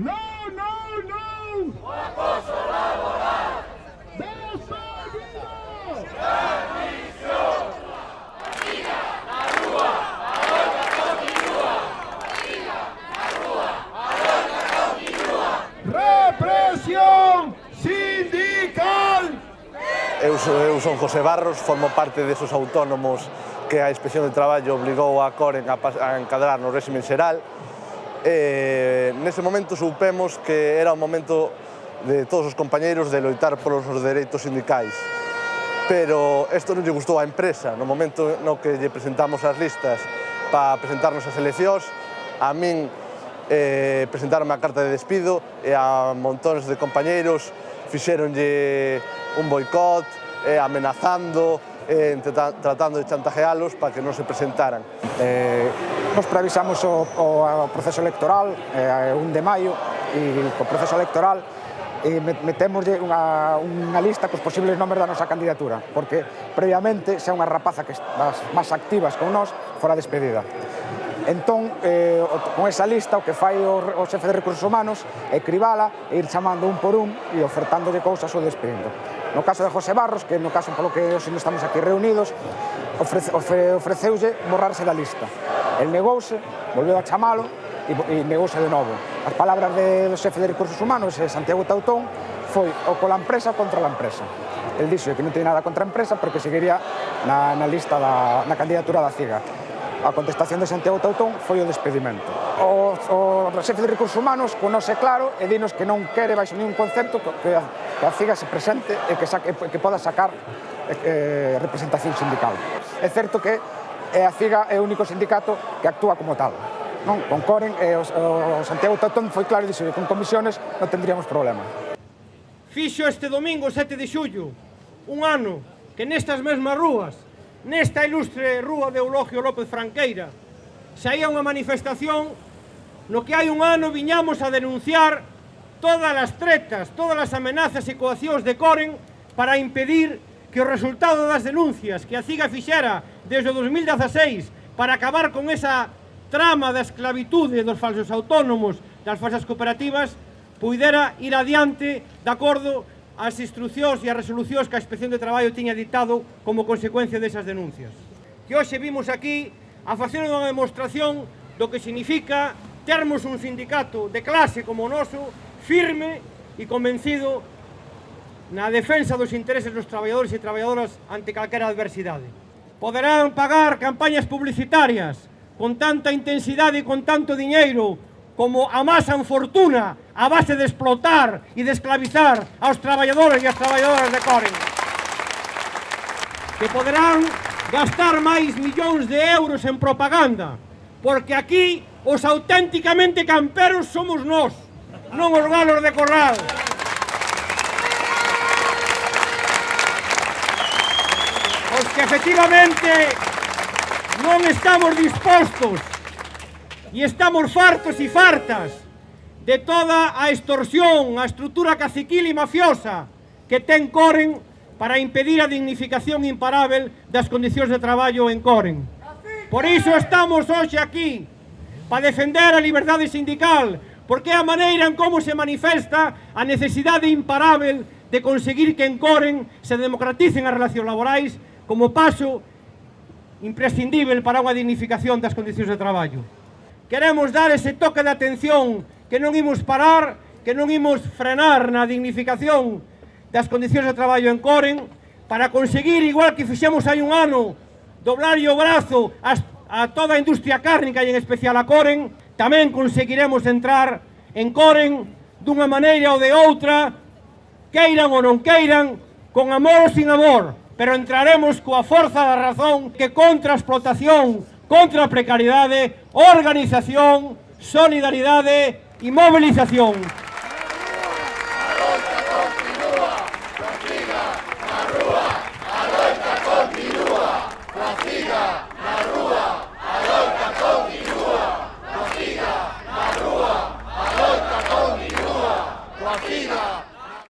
No, no, no! O acoso laboral! Dessa vida! Na rua, a luta continua! Aquila na rua, a luta continua! Represión sindical! Eu, sou, eu son José Barros, formo parte desos autónomos que a Inspección de Traballo obligou a Coren a, a encadrar no régimen xeral E, nese momento soupemos que era o momento de todos os compañeiros de loitar polos os dereitos sindicais. Pero isto non lle gustou á empresa. No momento no que lle presentamos as listas para presentarnos as eleccións, a min eh, presentaron a carta de despido e a montones de compañeiros fixeronlle un boicot, eh, amenazando, eh, tratando de chantajealos para que non se presentaran. Eh, nos previsamos o, o, o proceso electoral eh, 1 de maio e o proceso electoral e metemos unha, unha lista cos posibles nomes da nosa candidatura, porque previamente xa unha rapaza que das máis activas con nós fora despedida. Entón, eh, con esa lista, o que fai o, o xefe de recursos humanos é cribala e ir chamando un por un e ofertándolle cousas ou despedindo. No caso de José Barros, que no caso polo que hoxe non estamos aquí reunidos, ofrece, ofre, ofreceulle borrarse da lista. El negouse, volveu a chamalo e, e negouse de novo. As palabras de, do xefe de recursos humanos, eh, Santiago Tautón, foi o cola empresa contra a empresa. El dixo que non ten nada contra a empresa porque seguiría na, na lista da na candidatura da CIGA a contestación de Santiago Tautón foi o despedimento. O, o xefe de recursos humanos conoce claro e dinos que non quere baixo ningún concepto que, que que a CIGA se presente e que, saque, que poda sacar eh, representación sindical. É certo que eh, a CIGA é o único sindicato que actúa como tal. Non? Con Coren e o, o Santiago Tatón foi claro e dixo que con comisiones non tendríamos problema. Fixo este domingo 7 de xullo un ano que nestas mesmas rúas, nesta ilustre rúa de Eulogio López Franqueira, saía unha manifestación no que hai un ano viñamos a denunciar todas as tretas, todas as amenazas e coaccións de Coren para impedir que o resultado das denuncias que a CIGA fixera desde o 2016 para acabar con esa trama da esclavitude dos falsos autónomos, das falsas cooperativas, puidera ir adiante de acordo ás instruccións e as resolucións que a Inspección de Traballo tiña dictado como consecuencia desas denuncias. Que hoxe vimos aquí a facer unha demostración do que significa termos un sindicato de clase como o noso firme e convencido na defensa dos intereses dos traballadores e traballadoras ante calquera adversidade. Poderán pagar campañas publicitarias con tanta intensidade e con tanto diñeiro como amasan fortuna a base de explotar e de esclavizar aos traballadores e as traballadoras de Coren. Que poderán gastar máis millóns de euros en propaganda, porque aquí os auténticamente camperos somos nós non os galos de corral. Os que efectivamente non estamos dispostos e estamos fartos e fartas de toda a extorsión, a estrutura caciquil e mafiosa que ten Coren para impedir a dignificación imparável das condicións de traballo en Coren. Por iso estamos hoxe aquí, para defender a liberdade sindical, porque é a maneira en como se manifesta a necesidade imparável de conseguir que encoren, se democraticen as relacións laborais como paso imprescindível para unha dignificación das condicións de traballo. Queremos dar ese toque de atención que non imos parar, que non imos frenar na dignificación das condicións de traballo en Coren para conseguir, igual que fixemos hai un ano, doblar o brazo a, a toda a industria cárnica e en especial a Coren, tamén conseguiremos entrar en Coren dunha maneira ou de outra, queiran ou non queiran, con amor ou sin amor, pero entraremos coa forza da razón que contra a explotación, contra a precariedade, organización, solidaridade e movilización.